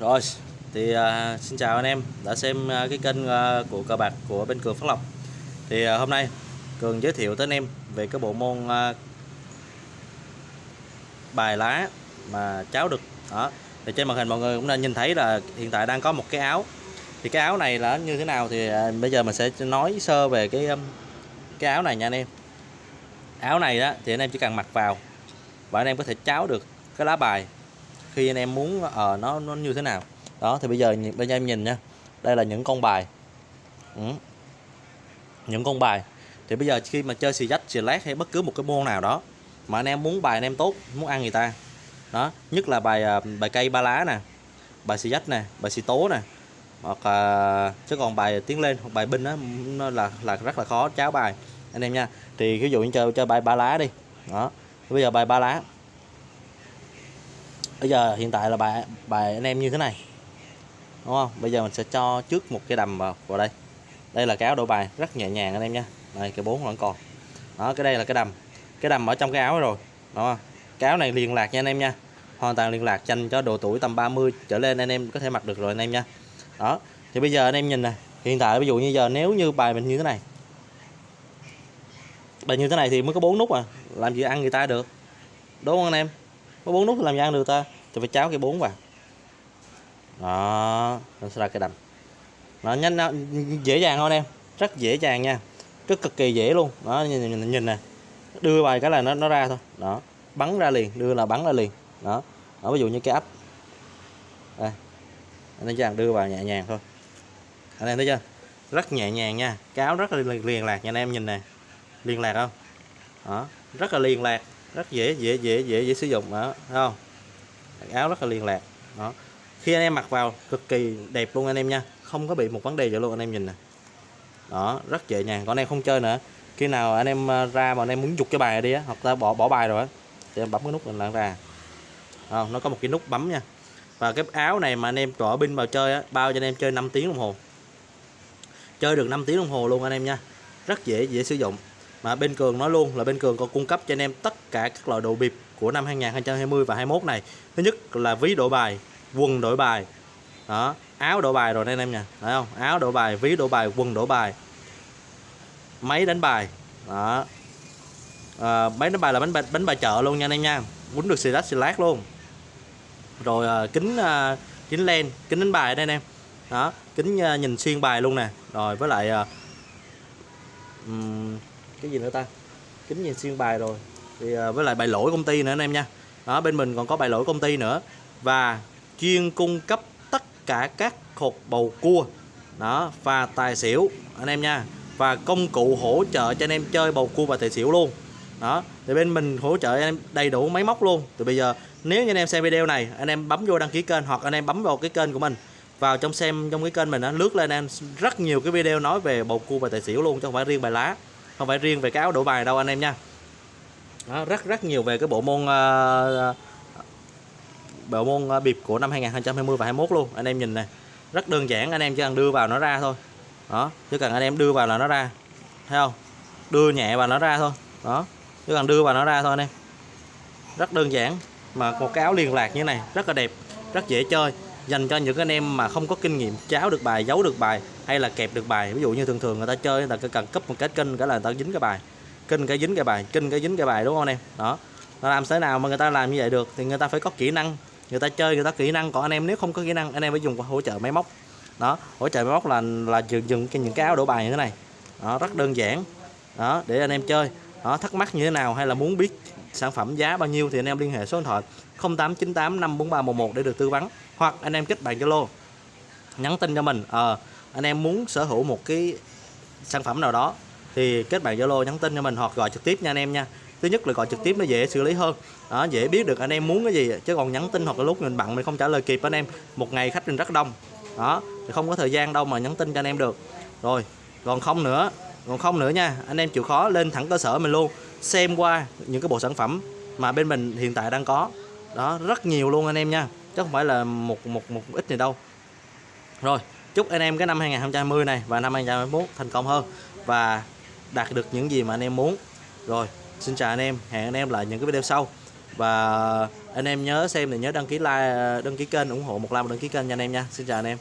Rồi, thì uh, xin chào anh em đã xem uh, cái kênh uh, của cờ bạc của bên Cường Phước Lộc. Thì uh, hôm nay Cường giới thiệu tới anh em về cái bộ môn uh, bài lá mà cháu được. Đó. Thì trên màn hình mọi người cũng đã nhìn thấy là hiện tại đang có một cái áo. Thì cái áo này là như thế nào thì uh, bây giờ mình sẽ nói sơ về cái um, cái áo này nha anh em. Áo này đó thì anh em chỉ cần mặc vào và anh em có thể cháo được cái lá bài khi anh em muốn ờ nó nó như thế nào. Đó thì bây giờ bây giờ em nhìn nha. Đây là những con bài. Ừ. những con bài. Thì bây giờ khi mà chơi xì dách xì lát hay bất cứ một cái môn nào đó mà anh em muốn bài anh em tốt muốn ăn người ta. Đó nhất là bài uh, bài cây ba lá nè bài xì dách nè bài xì tố nè hoặc là chứ còn bài tiến lên hoặc bài binh đó nó là là rất là khó cháo bài. Anh em nha. Thì ví dụ như chơi chơi bài ba lá đi. Đó. Bây giờ bài ba lá bây giờ hiện tại là bài bài anh em như thế này, đúng không? Bây giờ mình sẽ cho trước một cái đầm vào vào đây. Đây là cái áo đổ bài, rất nhẹ nhàng anh em nha. Đây, cái bốn vẫn còn. Đó, cái đây là cái đầm. Cái đầm ở trong cái áo rồi đó cái áo này liên lạc nha anh em nha. Hoàn toàn liên lạc, dành cho độ tuổi tầm 30 trở lên anh em có thể mặc được rồi anh em nha. Đó, thì bây giờ anh em nhìn nè, hiện tại ví dụ như giờ nếu như bài mình như thế này. Bài như thế này thì mới có bốn nút à làm gì ăn người ta được, đúng không anh em? Có bốn nút thì làm gì ăn được ta? Thì phải cháo cái bốn vào. Đó nó sẽ ra cái đầm nó nhanh dễ dàng thôi em. Rất dễ dàng nha. Rất cực kỳ dễ luôn. Đó nhìn, nhìn, nhìn nè. Đưa bài cái là nó nó ra thôi. Đó bắn ra liền đưa là bắn ra liền. Đó đó ví dụ như cái ấp. Đây anh thấy chưa? Đưa vào nhẹ nhàng thôi. Anh em thấy chưa? Rất nhẹ nhàng nha. Cáo rất là liền, liền lạc nha anh em nhìn nè. Liên lạc không? Đó rất là liên lạc rất dễ dễ dễ dễ dễ sử dụng đó thấy không? Áo rất là liên lạc đó. Khi anh em mặc vào cực kỳ đẹp luôn anh em nha không có bị một vấn đề gì luôn anh em nhìn nè. Đó rất dễ nhàng còn anh em không chơi nữa. Khi nào anh em ờ, ra mà anh em muốn dục cái bài đi á hoặc ta bỏ bỏ bài rồi á thì em bấm cái nút mình lại ra không, nó có một cái nút bấm nha. Và cái áo này mà anh em trọ pin vào chơi á bao cho anh em chơi 5 tiếng đồng hồ. Chơi được 5 tiếng đồng hồ luôn anh em nha. Rất dễ dễ sử dụng mà bên cường nói luôn là bên cường còn cung cấp cho anh em tất cả các loại đồ bịp của năm 2020 và 21 này. Thứ nhất là ví đổi bài quần đổi bài. Đó áo đổi bài rồi đây anh em nha. Thấy không? Áo đổi bài ví đổi bài quần đổi bài. Máy đánh bài. Đó. À, máy đánh bài là bánh bài, bánh bài chợ luôn nha anh em nha. Quýnh được xì lát xì lát luôn. Rồi à, kính à, kính len kính đánh bài đây anh em. Đó kính à, nhìn xuyên bài luôn nè. Rồi với lại à, cái gì nữa ta? Kính nhìn xuyên bài rồi. Thì à, với lại bài lỗi công ty nữa anh em nha. Đó bên mình còn có bài lỗi công ty nữa. Và chuyên cung cấp tất cả các hộp bầu cua. Đó và tài xỉu anh em nha. Và công cụ hỗ trợ cho anh em chơi bầu cua và tài xỉu luôn. Đó thì bên mình hỗ trợ anh em đầy đủ máy móc luôn. Từ bây giờ nếu như anh em xem video này anh em bấm vô đăng ký kênh hoặc anh em bấm vào cái kênh của mình. Vào trong xem trong cái kênh mình nó lướt lên anh em rất nhiều cái video nói về bầu cua và tài xỉu luôn chứ không phải riêng bài lá không phải riêng về cái áo đổ bài đâu anh em nha. Đó, rất rất nhiều về cái bộ môn uh, bộ môn ờ, bịp của năm 2020 và 21 luôn. Anh em nhìn này rất đơn giản anh em chỉ cần đưa vào nó ra thôi. Đó chỉ cần anh em đưa vào là nó ra thấy không? Đưa nhẹ vào nó ra thôi. Đó chỉ cần đưa vào nó ra thôi anh em. Rất đơn giản mà một cái áo liên lạc như này rất là đẹp rất dễ chơi dành cho những anh em mà không có kinh nghiệm cháo được bài, giấu được bài, hay là kẹp được bài. Ví dụ như thường thường người ta chơi, người ta cần cấp một cái kênh, cái là người ta dính cái bài. Kênh cái dính cái bài, kênh cái dính cái bài, đúng không anh em? Đó. Nó làm thế nào mà người ta làm như vậy được thì người ta phải có kỹ năng. Người ta chơi, người ta kỹ năng. Còn anh em nếu không có kỹ năng, anh em phải dùng hỗ trợ máy móc. Đó, hỗ trợ máy móc là là dừng dừng cái những cái áo đổ bài như thế này. Đó, rất đơn giản. Đó, để anh em chơi. Đó, thắc mắc như thế nào hay là muốn biết sản phẩm giá bao nhiêu thì anh em liên hệ số điện thoại 0898 54311 để được tư vấn. Hoặc anh em kết bạn Zalo nhắn tin cho mình. Ờ anh em muốn sở hữu một cái sản phẩm nào đó thì kết bạn Zalo nhắn tin cho mình hoặc gọi trực tiếp nha anh em nha. Thứ nhất là gọi trực tiếp nó dễ xử lý hơn. Đó, dễ biết được anh em muốn cái gì chứ còn nhắn tin hoặc là lúc mình bận mình không trả lời kịp anh em. Một ngày khách mình rất đông. Đó thì không có thời gian đâu mà nhắn tin cho anh em được. Rồi còn không nữa còn không nữa nha, anh em chịu khó lên thẳng cơ sở mình luôn, xem qua những cái bộ sản phẩm mà bên mình hiện tại đang có. Đó, rất nhiều luôn anh em nha, chứ không phải là một một một ít này đâu. Rồi, chúc anh em cái năm 2020 này và năm 2021 thành công hơn và đạt được những gì mà anh em muốn. Rồi, xin chào anh em, hẹn anh em lại những cái video sau. Và anh em nhớ xem thì nhớ đăng ký like, đăng ký kênh, ủng hộ một like và đăng ký kênh nha anh em nha. Xin chào anh em.